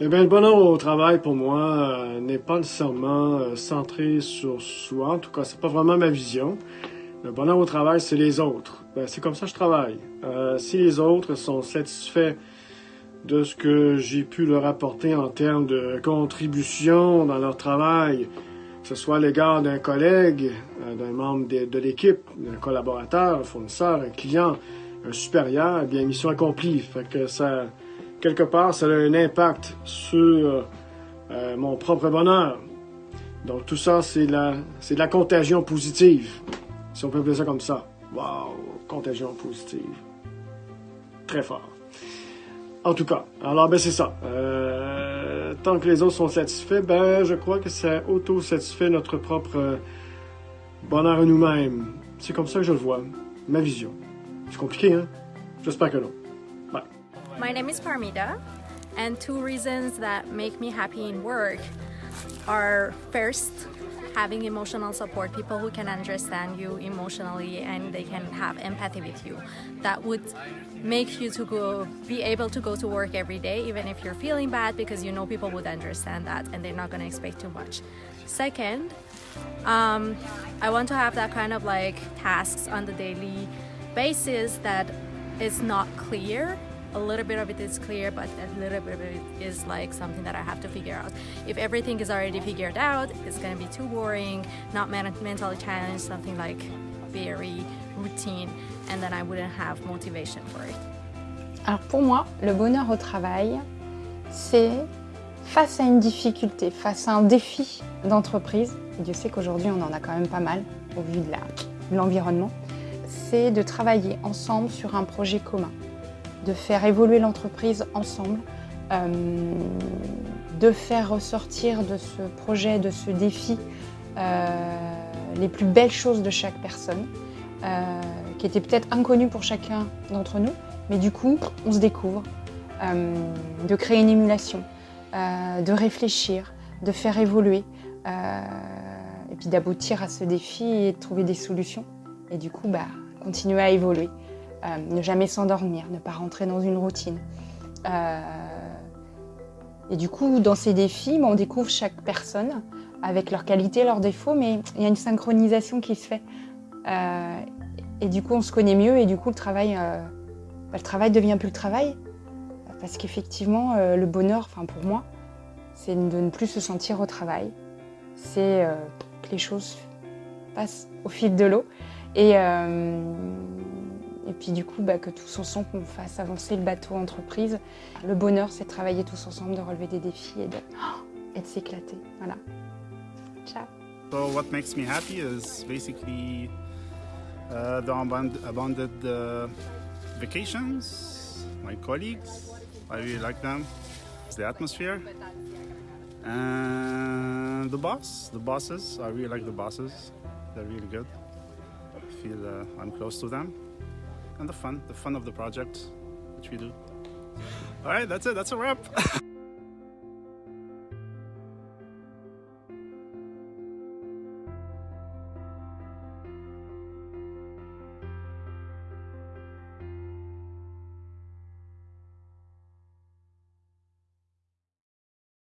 Eh bien, le bonheur au travail, pour moi, euh, n'est pas nécessairement euh, centré sur soi. En tout cas, c'est pas vraiment ma vision. Le bonheur au travail, c'est les autres. Ben, c'est comme ça que je travaille. Euh, si les autres sont satisfaits de ce que j'ai pu leur apporter en termes de contribution dans leur travail, que ce soit à l'égard d'un collègue, d'un membre de, de l'équipe, d'un collaborateur, un fournisseur, un client, un supérieur, eh bien, mission accomplie. Fait que ça, quelque part, ça a un impact sur euh, mon propre bonheur. Donc tout ça, c'est la, c'est de la contagion positive, si on peut appeler ça comme ça. Wow, contagion positive. Très fort. En tout cas, alors ben c'est ça. Euh, tant que les autres sont satisfaits, ben je crois que ça auto-satisfait notre propre bonheur à nous-mêmes. C'est comme ça que je le vois, ma vision. C'est compliqué, hein? J'espère que non. My name is Parmita, and two reasons that make me happy in work are first, having emotional support, people who can understand you emotionally and they can have empathy with you. That would make you to go, be able to go to work every day, even if you're feeling bad, because you know people would understand that and they're not going to expect too much. Second, um, I want to have that kind of like tasks on the daily basis that is not clear a little bit of it is clear, but a little bit of it is like something that I have to figure out. If everything is already figured out, it's to be too boring, not mentally challenged, something like very routine, and then I wouldn't have motivation for it. Alors pour moi, le bonheur au travail, c'est face à une difficulté, face à un défi d'entreprise, et Dieu sait qu'aujourd'hui on en a quand même pas mal au vu de l'environnement, c'est de travailler ensemble sur un projet commun de faire évoluer l'entreprise ensemble, euh, de faire ressortir de ce projet, de ce défi, euh, les plus belles choses de chaque personne, euh, qui étaient peut-être inconnues pour chacun d'entre nous, mais du coup, on se découvre, de créer une émulation, de réfléchir, de faire évoluer, et puis d'aboutir à ce défi et de trouver des solutions, et du coup, bah, continuer à évoluer. Euh, ne jamais s'endormir, ne pas rentrer dans une routine. Euh, et du coup, dans ces défis, on découvre chaque personne avec leurs qualités, leurs défauts, mais il y a une synchronisation qui se fait. Euh, et du coup, on se connaît mieux et du coup, le travail, bah, le travail devient plus le travail. Parce qu'effectivement, le bonheur, pour moi, c'est de ne plus se sentir au travail. C'est que les choses passent au fil de l'eau. Et, et puis du coup, bah, que tous ensemble, on fasse avancer le bateau entreprise. Le bonheur, c'est de travailler tous ensemble, de relever des défis et de, et de s'éclater. Voilà. Ciao. So what makes me happy is basically uh, the abundant uh, vacations, my colleagues, I really like them, it's the atmosphere, and the boss, the bosses, I really like the bosses, they're really good. I feel uh, I'm close to them. And the fun, the fun of the project, which we do. All right, that's it. That's a wrap.